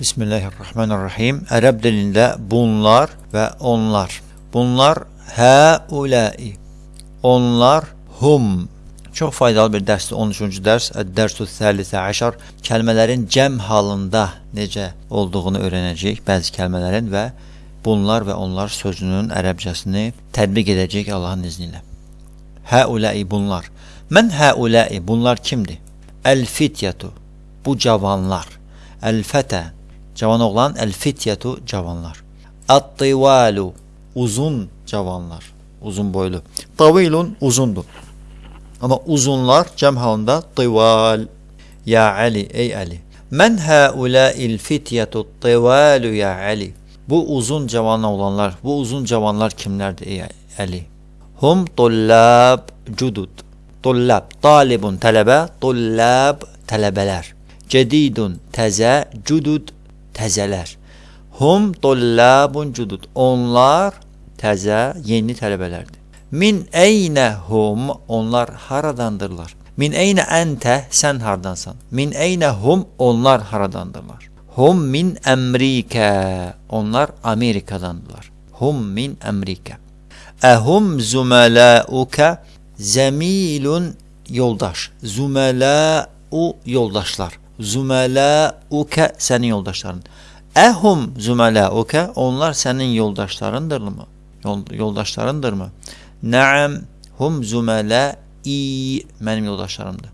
Bismillahirrahmanirrahim. Ərəb dilində bunlar və onlar. Bunlar həuləi. Onlar hum. Çox faydalı bir dərsdir. 13-cü dərs, Əd-Dərsu Səlisə Əşar kəlmələrin cəm halında necə olduğunu öyrənəcəyik, bəzi kəlmələrin və bunlar və onlar sözünün ərəbcəsini tətbiq edəcəyik Allahın izni ilə. Həuləi bunlar. Mən həuləi bunlar kimdir? Əl-fityətu bu cavanlar. Əl-fətə Cavan oğlan el-fityatu cavanlar. At-tivalu uzun cavanlar, uzun boylu. Tavilun uzundur. Ama uzunlar cəm halında tival. Ya Ali, ey Ali. Men haula'il fityatu tivalu ya Ali. Bu uzun cavan olanlar, bu uzun cavanlar kimlerdir ey Ali? Hum tullab cudud. Tullab, talibun tələbə, tullab tələbələr. Cedidun təzə, cudud təzələr. Hum tullabun cudud. Onlar təzə, yeni tələbələrdir. Min eynə hum, onlar haradandırlar. Min eynə əntə, sən hardansan. Min eynə hum, onlar haradandırlar. Hum min Əmrikə, onlar Amerikadandırlar. Hum min Əmrikə. Əhum zümələukə, zəmilun yoldaş. Zümələu yoldaşlar. Zümələuke senin yoldaşların. Ehum zümelauke onlar senin yoldaşlarındır mı? Yol, yoldaşlarındır mı? Naam hum zümelai benim yoldaşlarımdır.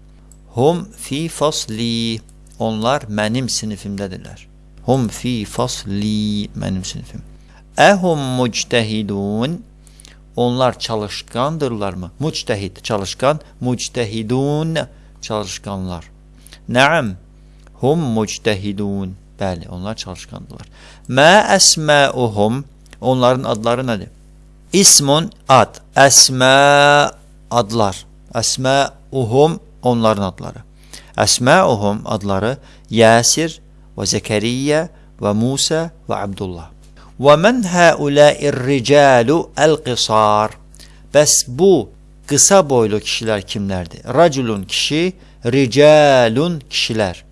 Hum fi fasli onlar benim sınıfımdadirlər. Hum fi fasli benim sınıfım. Ehum muctehidun onlar çalışkandırlar mı? Muctehid çalışkan, muctehidun çalışkanlar. Naam Hum muctehidun. Bəli, onlar çalışqandılar. Mə əsməuhum. Onların adları nədir? İsmun ad. Əsmə adlar. Əsməuhum onların adları. Əsməuhum adları Yasir və Zəkəriyyə və Musa və Abdullah. Və mən həuləir ricalu əl-qisar. Bəs bu qısa boylu kişilər kimlərdir? Raculun kişi, ricalun kişilər.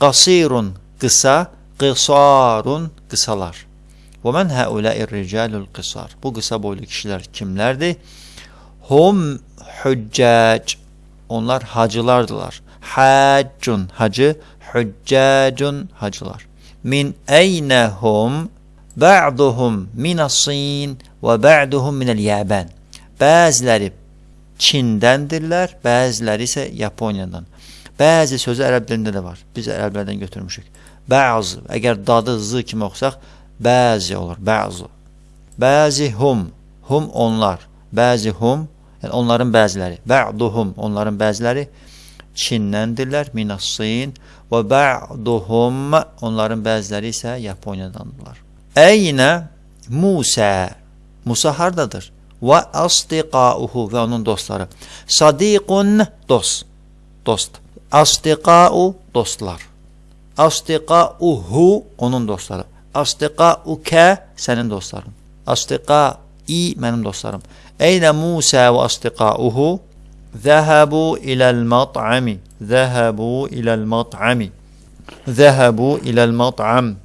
Qasirun qısa, qısarun qısalar. Və mən həuləir ricalul qısar. Bu qısa boylu kişilər kimlərdir? Hum hüccac. Onlar hacılardılar. Haccun hacı, hüccacun hacılar. Min eynəhum ba'duhum minas-sin və ba'duhum minəl-Yaban. Bəziləri Çindəndirlər, bəziləri isə Yaponiyadan. Bəzi sözü ərəb dilində də var. Biz ərəblərdən götürmüşük. Bəzi, əgər dadı zı kimi oxusaq, bəzi olur, bəzi. Bəzi hum, hum onlar, bəzi hum, yəni onların bəziləri, bə'duhum, onların bəziləri Çindəndirlər, minassin və bə'duhum, onların bəziləri isə Yaponiyadandırlar. Əynə Musa, Musa hardadır? Və asdiqauhu və onun dostları. Sadiqun, dost, dost. أصدقاء دوستlar أصدقاؤه onun dostları أصدقاؤك senin dostların أصدقائي benim dostlarım أين موسى وأصدقاؤه؟ ذهبوا إلى المطعم. ذهبوا إلى المطعم. ذهبوا إلى المطعم.